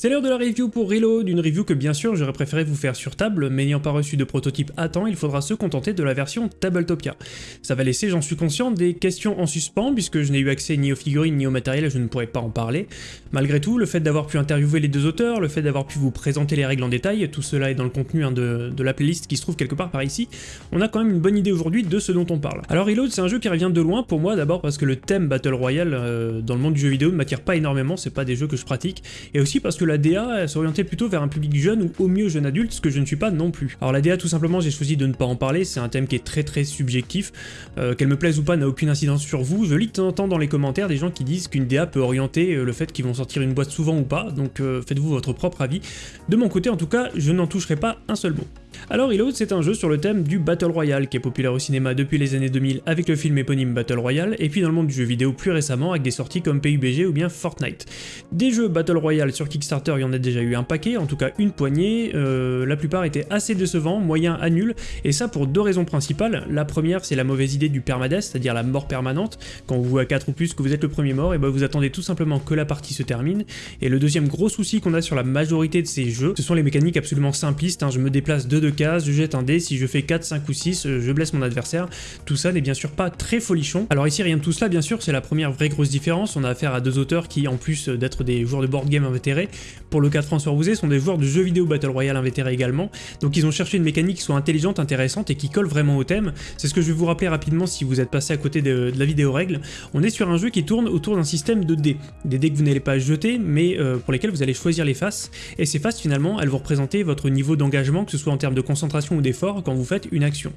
C'est l'heure de la review pour Reload, une review que bien sûr j'aurais préféré vous faire sur table, mais n'ayant pas reçu de prototype à temps, il faudra se contenter de la version Tabletopia. Ça va laisser, j'en suis conscient, des questions en suspens, puisque je n'ai eu accès ni aux figurines ni au matériel, je ne pourrais pas en parler. Malgré tout, le fait d'avoir pu interviewer les deux auteurs, le fait d'avoir pu vous présenter les règles en détail, tout cela est dans le contenu hein, de, la playlist qui se trouve quelque part par ici, on a quand même une bonne idée aujourd'hui de ce dont on parle. Alors Reload c'est un jeu qui revient de loin pour moi, d'abord parce que le thème Battle Royale euh, dans le monde du jeu vidéo ne m'attire pas énormément, c'est pas des jeux que je pratique, et aussi parce que la DA s'oriente plutôt vers un public jeune ou au mieux jeune adulte, ce que je ne suis pas non plus. Alors la DA tout simplement j'ai choisi de ne pas en parler, c'est un thème qui est très très subjectif, euh, qu'elle me plaise ou pas n'a aucune incidence sur vous, je lis de temps en temps dans les commentaires des gens qui disent qu'une DA peut orienter euh, le fait qu'ils vont sortir une boîte souvent ou pas, donc euh, faites-vous votre propre avis. De mon côté en tout cas, je n'en toucherai pas un seul mot. Alors Reload c'est un jeu sur le thème du Battle Royale qui est populaire au cinéma depuis les années 2000 avec le film éponyme Battle Royale et puis dans le monde du jeu vidéo plus récemment avec des sorties comme PUBG ou bien Fortnite. Des jeux Battle Royale sur Kickstarter il y en a déjà eu un paquet, en tout cas une poignée, euh, la plupart étaient assez décevants, moyens à nuls, et ça pour deux raisons principales. La première c'est la mauvaise idée du permadeath, c'est-à-dire la mort permanente, quand vous jouez à 4 ou plus que vous êtes le premier mort, et ben vous attendez tout simplement que la partie se termine. Et le deuxième gros souci qu'on a sur la majorité de ces jeux, ce sont les mécaniques absolument simplistes, hein. je me déplace de deux cases, je jette un dé, si je fais 4, 5 ou 6, euh, je blesse mon adversaire, tout ça n'est bien sûr pas très folichon. Alors ici rien de tout cela bien sûr, c'est la première vraie grosse différence, on a affaire à deux auteurs qui en plus d'être des joueurs de board game invétérés, pour le cas de François Rouzet, sont des joueurs de jeux vidéo Battle Royale invétérés également, donc ils ont cherché une mécanique qui soit intelligente, intéressante et qui colle vraiment au thème, c'est ce que je vais vous rappeler rapidement si vous êtes passé à côté de, la vidéo règle, on est sur un jeu qui tourne autour d'un système de dés, des dés que vous n'allez pas jeter, mais euh, pour lesquels vous allez choisir les faces, et ces faces finalement, elles vont représenter votre niveau d'engagement, que ce soit en termes de concentration ou d'effort, quand vous faites une action.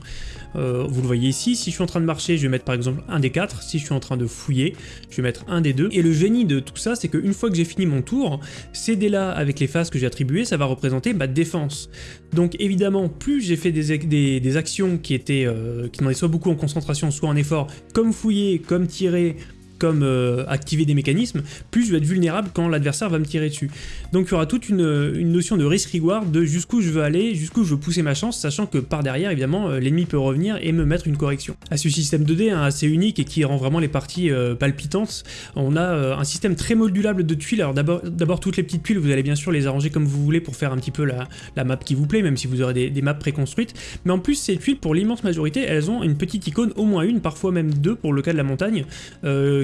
Euh, vous le voyez ici, si je suis en train de marcher, je vais mettre par exemple un des quatre, si je suis en train de fouiller, je vais mettre un des deux, et le génie de tout ça, c'est qu'une fois que j'ai fini mon tour, ces dés-là, avec les faces que j'ai attribuées, ça va représenter ma défense. Donc évidemment, plus j'ai fait des, des, actions qui étaient euh, qui demandaient soit beaucoup en concentration, soit en effort, comme fouiller, comme tirer, comme euh, activer des mécanismes, plus je vais être vulnérable quand l'adversaire va me tirer dessus. Donc il y aura toute une, notion de risk-reward, de jusqu'où je veux aller, jusqu'où je veux pousser ma chance, sachant que par derrière, évidemment, euh, l'ennemi peut revenir et me mettre une correction. À ce système 2D hein, assez unique et qui rend vraiment les parties euh, palpitantes, on a un système très modulable de tuiles. Alors d'abord, toutes les petites tuiles, vous allez bien sûr les arranger comme vous voulez pour faire un petit peu la, map qui vous plaît, même si vous aurez des maps préconstruites. Mais en plus, ces tuiles, pour l'immense majorité, elles ont une petite icône, au moins une, parfois même deux pour le cas de la montagne,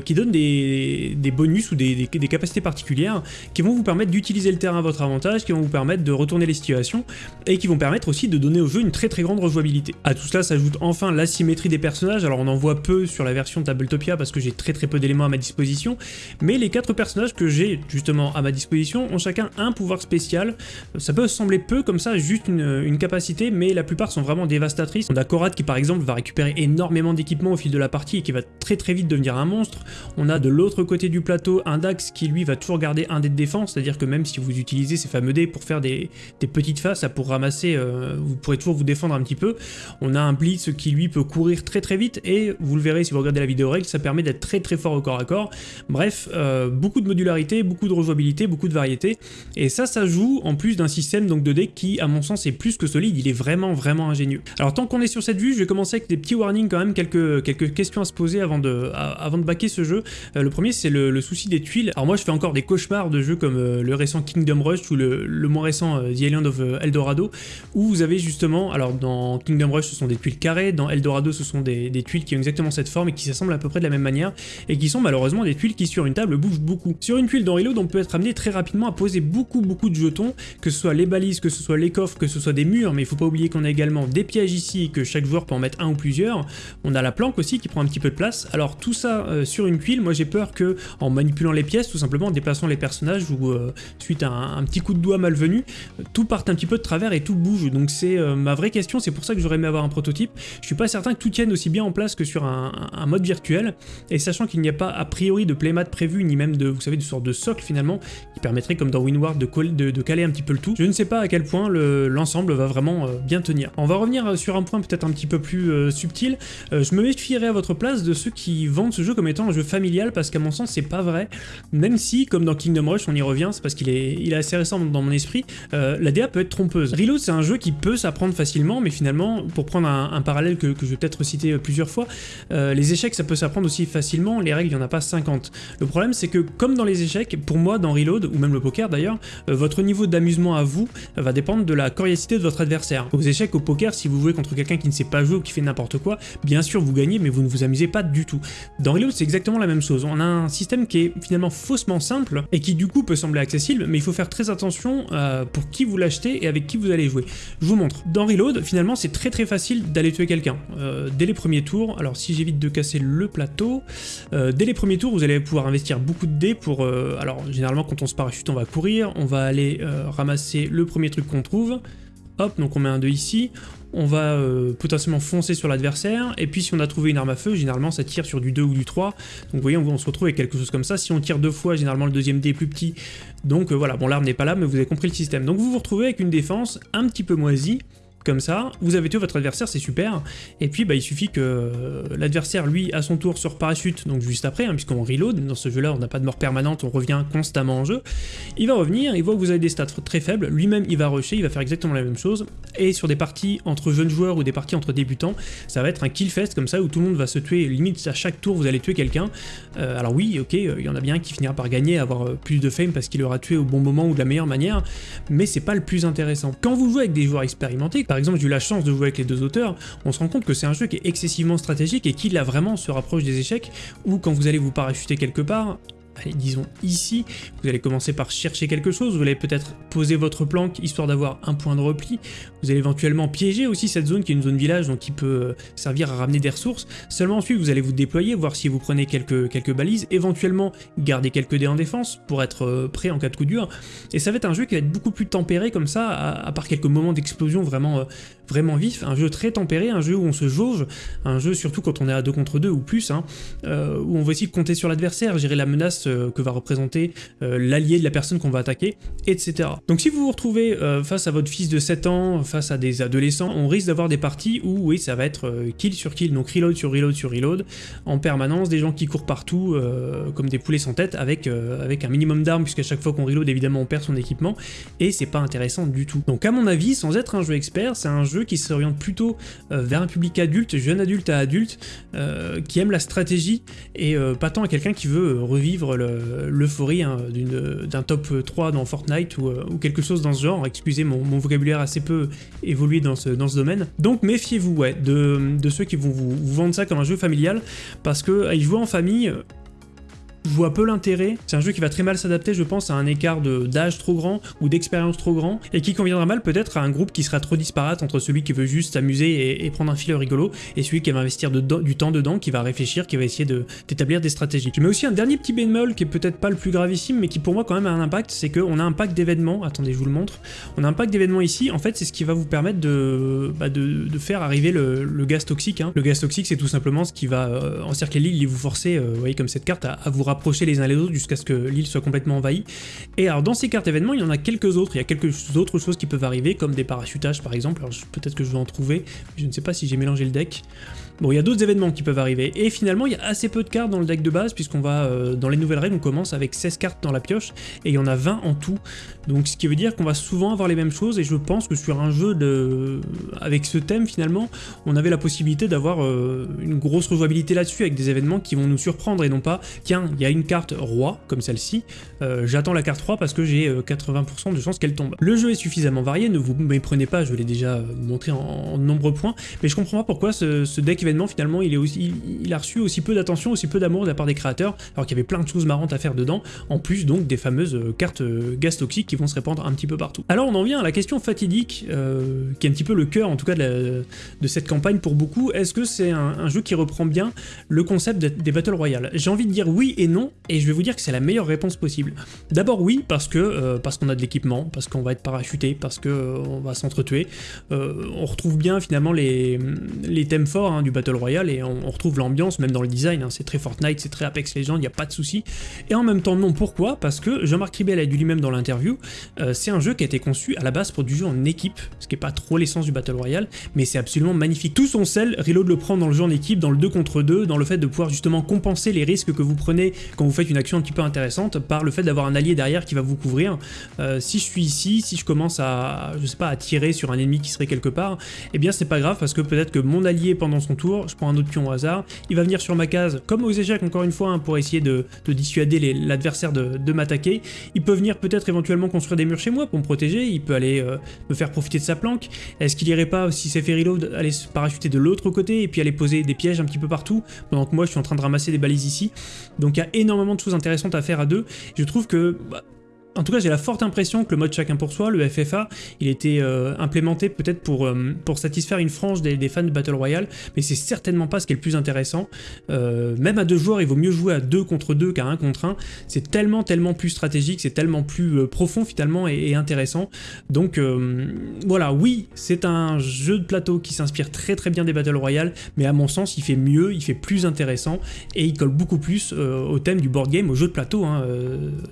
qui donne des, bonus ou des, capacités particulières qui vont vous permettre d'utiliser le terrain à votre avantage, qui vont vous permettre de retourner les situations, et qui vont permettre aussi de donner au jeu une très très grande rejouabilité. À tout cela s'ajoute enfin l'asymétrie des personnages, alors on en voit peu sur la version Tabletopia parce que j'ai très très peu d'éléments à ma disposition, mais les quatre personnages que j'ai justement à ma disposition ont chacun un pouvoir spécial. Ça peut sembler peu comme ça, juste une, capacité, mais la plupart sont vraiment dévastatrices. On a Korat qui par exemple va récupérer énormément d'équipements au fil de la partie et qui va très très vite devenir un monstre. On a de l'autre côté du plateau un Dax qui lui va toujours garder un dé de défense, c'est-à-dire que même si vous utilisez ces fameux dés pour faire des, petites faces, pour ramasser, euh, vous pourrez toujours vous défendre un petit peu. On a un Blitz qui lui peut courir très très vite et vous le verrez si vous regardez la vidéo règle, ça permet d'être très très fort au corps à corps. Bref, euh, beaucoup de modularité, beaucoup de rejouabilité, beaucoup de variété et ça, ça joue en plus d'un système donc de dés qui à mon sens est plus que solide, il est vraiment vraiment ingénieux. Alors tant qu'on est sur cette vue, je vais commencer avec des petits warnings quand même, quelques, questions à se poser avant de, avant de baquer jeu. Euh, le premier, c'est le, souci des tuiles. Alors moi, je fais encore des cauchemars de jeux comme euh, le récent Kingdom Rush ou le, moins récent euh, The Island of Eldorado, où vous avez justement, alors dans Kingdom Rush, ce sont des tuiles carrées, dans Eldorado, ce sont des, tuiles qui ont exactement cette forme et qui s'assemblent à peu près de la même manière, et qui sont malheureusement des tuiles qui, sur une table, bougent beaucoup. Sur une tuile dans Reload, on peut être amené très rapidement à poser beaucoup, beaucoup de jetons, que ce soit les balises, que ce soit les coffres, que ce soit des murs, mais il faut pas oublier qu'on a également des pièges ici, que chaque joueur peut en mettre un ou plusieurs. On a la planque aussi qui prend un petit peu de place. Alors tout ça sur une tuile, moi j'ai peur que en manipulant les pièces, tout simplement en déplaçant les personnages ou euh, suite à un, petit coup de doigt malvenu, tout part un petit peu de travers et tout bouge. Donc c'est euh, ma vraie question, c'est pour ça que j'aurais aimé avoir un prototype. Je suis pas certain que tout tienne aussi bien en place que sur un, mode virtuel, et sachant qu'il n'y a pas a priori de playmat prévu, ni même de, vous savez, de sorte de socle finalement, qui permettrait comme dans Winward de, de, caler un petit peu le tout. Je ne sais pas à quel point l'ensemble va vraiment euh, bien tenir. On va revenir sur un point peut-être un petit peu plus subtil. je me méfierais à votre place de ceux qui vendent ce jeu comme étant un jeu familial parce qu'à mon sens c'est pas vrai, même si comme dans Kingdom Rush on y revient, c'est parce qu'il est, il est assez récent dans mon esprit, euh, la DA peut être trompeuse. Reload c'est un jeu qui peut s'apprendre facilement, mais finalement, pour prendre un, parallèle que, je vais peut-être citer euh, plusieurs fois, euh, les échecs ça peut s'apprendre aussi facilement, les règles il n'y en a pas 50. Le problème c'est que comme dans les échecs, pour moi dans Reload, ou même le poker d'ailleurs, votre niveau d'amusement à vous va dépendre de la coriacité de votre adversaire. Aux échecs, au poker, si vous jouez contre quelqu'un qui ne sait pas jouer ou qui fait n'importe quoi, bien sûr vous gagnez mais vous ne vous amusez pas du tout. Dans Reload c'est exactement la même chose, on a un système qui est finalement faussement simple et qui du coup peut sembler accessible, mais il faut faire très attention euh, pour qui vous l'achetez et avec qui vous allez jouer. Je vous montre. Dans Reload, finalement, c'est très très facile d'aller tuer quelqu'un. Euh, dès les premiers tours, alors si j'évite de casser le plateau, euh, dès les premiers tours, vous allez pouvoir investir beaucoup de dés pour... alors, généralement, quand on se parachute, on va courir, on va aller ramasser le premier truc qu'on trouve, Hop, donc on met un 2 ici, on va euh, potentiellement foncer sur l'adversaire, et puis si on a trouvé une arme à feu, généralement ça tire sur du 2 ou du 3, donc vous voyez on, se retrouve avec quelque chose comme ça, si on tire deux fois, généralement le deuxième dé est plus petit, donc euh, voilà, bon l'arme n'est pas là, mais vous avez compris le système. Donc vous vous retrouvez avec une défense un petit peu moisie, comme ça, vous avez tué votre adversaire, c'est super, et puis bah, il suffit que euh, l'adversaire, lui, à son tour, se parachute, donc juste après, hein, puisqu'on reload, dans ce jeu-là, on n'a pas de mort permanente, on revient constamment en jeu, il va revenir, il voit que vous avez des stats très faibles, lui-même il va rusher, il va faire exactement la même chose, et sur des parties entre jeunes joueurs ou des parties entre débutants, ça va être un kill fest comme ça, où tout le monde va se tuer, limite à chaque tour vous allez tuer quelqu'un, euh, alors oui, ok, il y en a bien qui finira par gagner, avoir euh, plus de fame parce qu'il aura tué au bon moment ou de la meilleure manière, mais c'est pas le plus intéressant. Quand vous jouez avec des joueurs expérimentés, par exemple j'ai eu la chance de jouer avec les deux auteurs, on se rend compte que c'est un jeu qui est excessivement stratégique et qui là vraiment se rapproche des échecs, où quand vous allez vous parachuter quelque part, allez, disons ici, vous allez commencer par chercher quelque chose, vous allez peut-être poser votre planque histoire d'avoir un point de repli, vous allez éventuellement piéger aussi cette zone qui est une zone village, donc qui peut euh, servir à ramener des ressources, seulement ensuite vous allez vous déployer, voir si vous prenez quelques, quelques balises, éventuellement garder quelques dés en défense pour être euh, prêt en cas de coup dur, et ça va être un jeu qui va être beaucoup plus tempéré comme ça, à, part quelques moments d'explosion vraiment, euh, vraiment vifs, un jeu très tempéré, un jeu où on se jauge, un jeu surtout quand on est à 2 contre 2 ou plus, hein, où on va essayer de compter sur l'adversaire, gérer la menace euh, que va représenter euh, l'allié de la personne qu'on va attaquer, etc. Donc si vous vous retrouvez euh, face à votre fils de 7 ans, face à des adolescents, on risque d'avoir des parties où, oui, ça va être kill sur kill, donc reload sur reload sur reload, en permanence, des gens qui courent partout comme des poulets sans tête, avec, avec un minimum d'armes, puisqu'à chaque fois qu'on reload, évidemment, on perd son équipement, et c'est pas intéressant du tout. Donc à mon avis, sans être un jeu expert, c'est un jeu qui s'oriente plutôt vers un public adulte, jeune adulte à adulte, qui aime la stratégie, et pas tant à quelqu'un qui veut revivre l'euphorie hein, d'un top 3 dans Fortnite euh, ou, quelque chose dans ce genre. Excusez mon, vocabulaire assez peu évolué dans ce, domaine. Donc méfiez-vous de, ceux qui vont vous, vendre ça comme un jeu familial parce que y jouer en famille, je vois peu l'intérêt. C'est un jeu qui va très mal s'adapter, je pense, à un écart d'âge trop grand ou d'expérience trop grand, et qui conviendra mal peut-être à un groupe qui sera trop disparate entre celui qui veut juste s'amuser et, prendre un fil rigolo, et celui qui va investir du temps dedans, qui va réfléchir, qui va essayer d'établir des stratégies. Je mets aussi un dernier petit bémol qui est peut-être pas le plus gravissime, mais qui pour moi quand même a un impact, c'est qu'on a un pack d'événements, attendez je vous le montre, on a un pack d'événements ici, en fait c'est ce qui va vous permettre de, bah, faire arriver le, gaz toxique. Hein. Le gaz toxique c'est tout simplement ce qui va euh, encercler l'île et vous forcer, euh, vous voyez comme cette carte, à, à vous rapprocher rapprocher les uns les autres jusqu'à ce que l'île soit complètement envahie. Et alors dans ces cartes événements, il y en a quelques autres, il y a quelques autres choses qui peuvent arriver, comme des parachutages par exemple, alors peut-être que je vais en trouver, je ne sais pas si j'ai mélangé le deck. Bon, il y a d'autres événements qui peuvent arriver, et finalement il y a assez peu de cartes dans le deck de base, puisqu'on va, euh, dans les nouvelles règles, on commence avec 16 cartes dans la pioche, et il y en a 20 en tout, donc ce qui veut dire qu'on va souvent avoir les mêmes choses, et je pense que sur un jeu de... avec ce thème finalement, on avait la possibilité d'avoir euh, une grosse rejouabilité là-dessus, avec des événements qui vont nous surprendre, et non pas, tiens, il y a une carte roi, comme celle-ci, euh, j'attends la carte roi parce que j'ai 80% de chances qu'elle tombe. Le jeu est suffisamment varié, ne vous méprenez pas, je l'ai déjà montré en, nombreux points, mais je comprends pas pourquoi ce, deck finalement, il, est aussi, il, a reçu aussi peu d'attention, aussi peu d'amour de la part des créateurs, alors qu'il y avait plein de choses marrantes à faire dedans, en plus donc des fameuses euh, cartes euh, gaz toxiques qui vont se répandre un petit peu partout. Alors on en vient à la question fatidique, euh, qui est un petit peu le cœur en tout cas de, cette campagne pour beaucoup, est-ce que c'est un, jeu qui reprend bien le concept des Battle Royale J'ai envie de dire oui et non, et je vais vous dire que c'est la meilleure réponse possible. D'abord oui, parce que parce qu'on a de l'équipement, parce qu'on va être parachuté, parce qu'on on va s'entretuer, on retrouve bien finalement les, thèmes forts hein, du Battle Royale et on, retrouve l'ambiance même dans le design, hein. c'est très Fortnite, c'est très Apex Legends, il n'y a pas de souci. Et en même temps non, pourquoi? Parce que Jean-Marc Ribel a dit lui-même dans l'interview, euh, c'est un jeu qui a été conçu à la base pour du jeu en équipe, ce qui n'est pas trop l'essence du Battle Royale, mais c'est absolument magnifique. Tout son sel, Reload le prend dans le jeu en équipe, dans le 2 contre 2, dans le fait de pouvoir justement compenser les risques que vous prenez quand vous faites une action un petit peu intéressante par le fait d'avoir un allié derrière qui va vous couvrir. Euh, si je suis ici, si je commence à, je sais pas, à tirer sur un ennemi qui serait quelque part, eh bien c'est pas grave parce que peut-être que mon allié pendant son tour, je prends un autre pion au hasard, il va venir sur ma case, comme aux échecs encore une fois, hein, pour essayer de, dissuader l'adversaire de, m'attaquer. Il peut venir peut-être éventuellement construire des murs chez moi pour me protéger, il peut aller euh, me faire profiter de sa planque. Est-ce qu'il irait pas, si c'est fait reload, aller se parachuter de l'autre côté et puis aller poser des pièges un petit peu partout, pendant que moi je suis en train de ramasser des balises ici. Donc il y a énormément de choses intéressantes à faire à deux. Je trouve que bah, en tout cas, j'ai la forte impression que le mode chacun pour soi, le FFA, il était euh, implémenté peut-être pour, euh, pour satisfaire une frange des, fans de Battle Royale, mais c'est certainement pas ce qui est le plus intéressant. Euh, même à deux joueurs, il vaut mieux jouer à deux contre deux qu'à un contre un. C'est tellement, tellement plus stratégique, c'est tellement plus profond finalement et, intéressant. Donc voilà, oui, c'est un jeu de plateau qui s'inspire très très bien des Battle Royale, mais à mon sens, il fait mieux, il fait plus intéressant, et il colle beaucoup plus au thème du board game, au jeu de plateau, hein,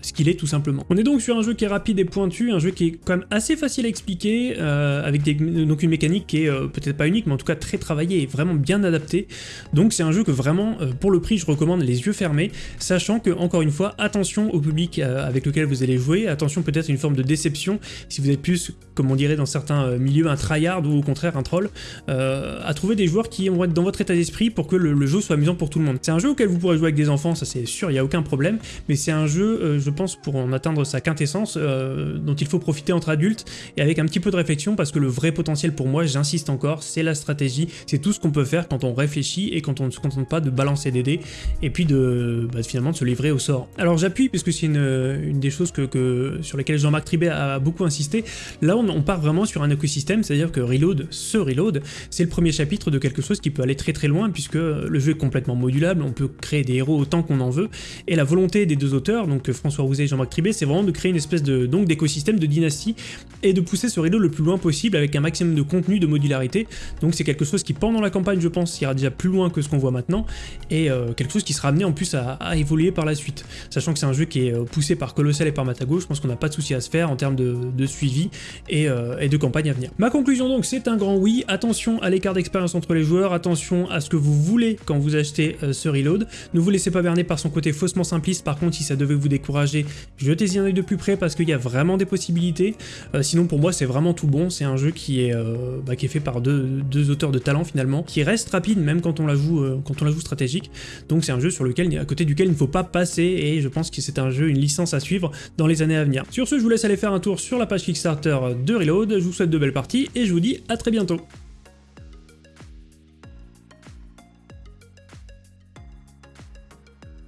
ce qu'il est tout simplement. On est donc sur un jeu qui est rapide et pointu, un jeu qui est quand même assez facile à expliquer, euh, avec donc une mécanique qui est euh, peut-être pas unique, mais en tout cas très travaillée et vraiment bien adaptée. Donc c'est un jeu que vraiment, euh, pour le prix, je recommande les yeux fermés, sachant que, encore une fois, attention au public avec lequel vous allez jouer, attention peut-être à une forme de déception, si vous êtes plus, comme on dirait dans certains milieux, un tryhard ou au contraire un troll, à trouver des joueurs qui vont être dans votre état d'esprit pour que le, jeu soit amusant pour tout le monde. C'est un jeu auquel vous pourrez jouer avec des enfants, ça c'est sûr, il n'y a aucun problème, mais c'est un jeu, je pense, pour en atteindre sa quintessence euh, dont il faut profiter entre adultes et avec un petit peu de réflexion parce que le vrai potentiel pour moi, j'insiste encore, c'est la stratégie, c'est tout ce qu'on peut faire quand on réfléchit et quand on ne se contente pas de balancer des dés et puis de bah, finalement de se livrer au sort. Alors j'appuie puisque c'est une, des choses que, sur lesquelles Jean-Marc Tribet a beaucoup insisté. Là on, part vraiment sur un écosystème, c'est-à-dire que Reload, ce Reload, c'est le premier chapitre de quelque chose qui peut aller très très loin puisque le jeu est complètement modulable, on peut créer des héros autant qu'on en veut et la volonté des deux auteurs, donc François Rouzet et Jean-Marc Tribet, c'est vraiment de créer une espèce de donc d'écosystème de dynastie et de pousser ce rideau le plus loin possible avec un maximum de contenu, de modularité. Donc c'est quelque chose qui pendant la campagne je pense ira déjà plus loin que ce qu'on voit maintenant et euh, quelque chose qui sera amené en plus à, évoluer par la suite. Sachant que c'est un jeu qui est euh, poussé par Colossal et par Matago, je pense qu'on n'a pas de souci à se faire en termes de, suivi euh, et, de campagne à venir. Ma conclusion donc c'est un grand oui, attention à l'écart d'expérience entre les joueurs, attention à ce que vous voulez quand vous achetez ce reload, ne vous laissez pas berner par son côté faussement simpliste, par contre si ça devait vous décourager, jetez-y un de plus près parce qu'il y a vraiment des possibilités. Euh, sinon pour moi c'est vraiment tout bon, c'est un jeu qui est, euh, bah, fait par deux, auteurs de talent finalement, qui reste rapide même quand on la joue, euh, quand on la joue stratégique. Donc c'est un jeu sur lequel, à côté duquel il ne faut pas passer et je pense que c'est un jeu, une licence à suivre dans les années à venir. Sur ce je vous laisse aller faire un tour sur la page Kickstarter de Reload, je vous souhaite de belles parties et je vous dis à très bientôt.